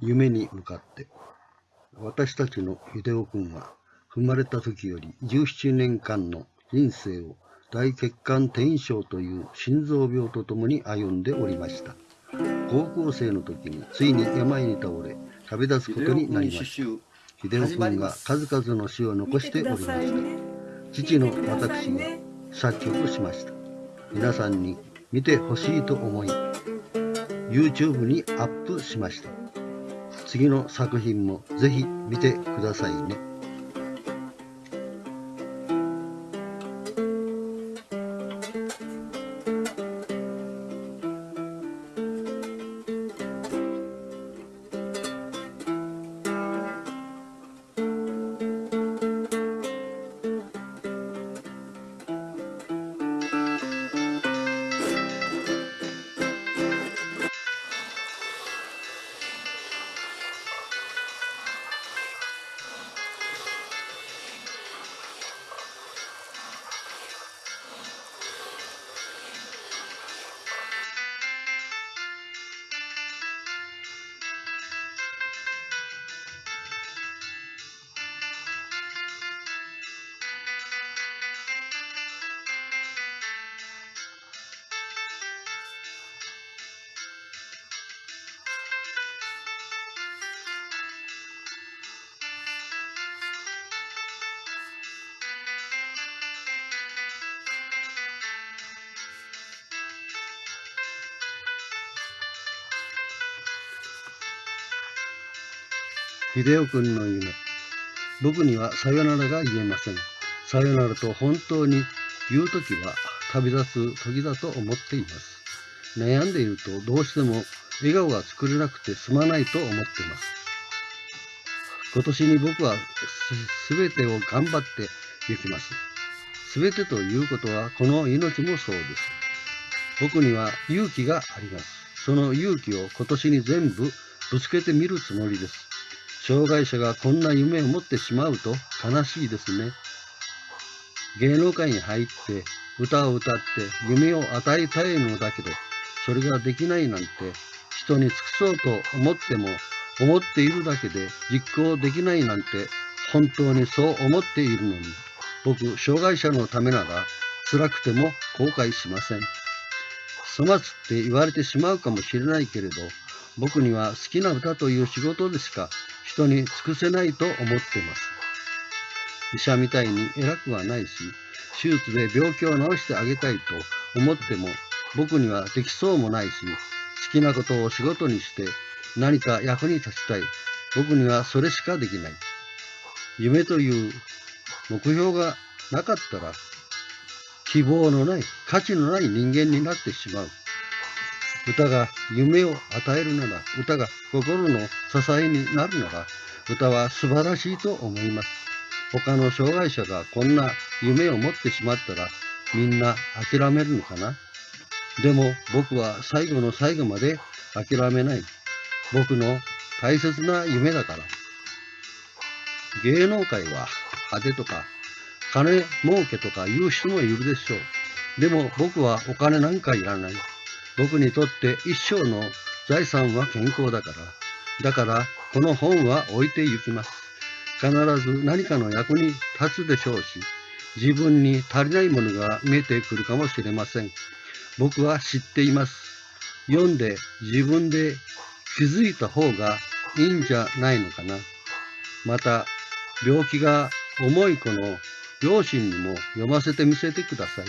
夢に向かって。私たちの秀夫君は生まれた時より17年間の人生を大血管転移症という心臓病とともに歩んでおりました。高校生の時についに病に倒れ旅立つことになりました。秀夫君が数々の詩を残しておりました。父の私が作曲しました。皆さんに見てほしいと思い YouTube にアップしました。次の作品もぜひ見てくださいね。秀夫君の夢。僕にはさよならが言えません。さよならと本当に言うときは旅立つ時だと思っています。悩んでいるとどうしても笑顔が作れなくてすまないと思っています。今年に僕はすべてを頑張っていきます。すべてということはこの命もそうです。僕には勇気があります。その勇気を今年に全部ぶつけてみるつもりです。障害者がこんな夢を持ってしまうと悲しいですね。芸能界に入って歌を歌って夢を与えたいのだけど、それができないなんて人に尽くそうと思っても思っているだけで実行できないなんて本当にそう思っているのに、僕、障害者のためなら辛くても後悔しません。粗末って言われてしまうかもしれないけれど、僕には好きな歌という仕事でしか人に尽くせないと思っています。医者みたいに偉くはないし、手術で病気を治してあげたいと思っても僕にはできそうもないし、好きなことを仕事にして何か役に立ちたい。僕にはそれしかできない。夢という目標がなかったら希望のない価値のない人間になってしまう。歌が夢を与えるなら、歌が心の支えになるなら、歌は素晴らしいと思います。他の障害者がこんな夢を持ってしまったら、みんな諦めるのかな？でも僕は最後の最後まで諦めない。僕の大切な夢だから。芸能界は派手とか金儲けとか言う人もいるでしょう。でも僕はお金なんかいらない。僕にとって一生の財産は健康だから。だからこの本は置いて行きます。必ず何かの役に立つでしょうし、自分に足りないものが見えてくるかもしれません。僕は知っています。読んで自分で気づいた方がいいんじゃないのかな。また、病気が重い子の両親にも読ませてみせてください。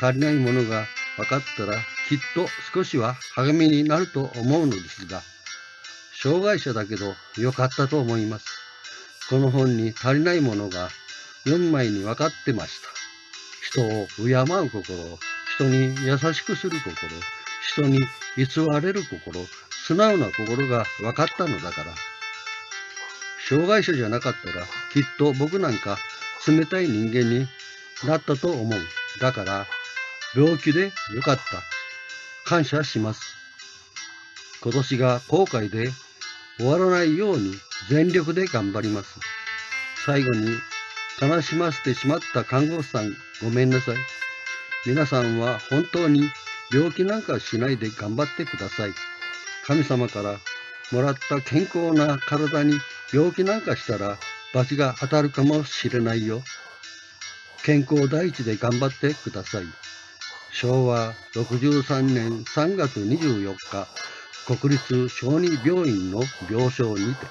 足りないものが分かったらきっと少しは励みになると思うのですが、障害者だけど良かったと思います。この本に足りないものが4枚に分かってました。人を敬う心、人に優しくする心、人に偽れる心、素直な心が分かったのだから。障害者じゃなかったらきっと僕なんか冷たい人間になったと思う。だから病気でよかった。感謝します。今年が後悔で終わらないように全力で頑張ります。最後に悲しませてしまった看護師さんごめんなさい。皆さんは本当に病気なんかしないで頑張ってください。神様からもらった健康な体に病気なんかしたら罰が当たるかもしれないよ。健康第一で頑張ってください。昭和63年3月24日、国立小児病院の病床にて、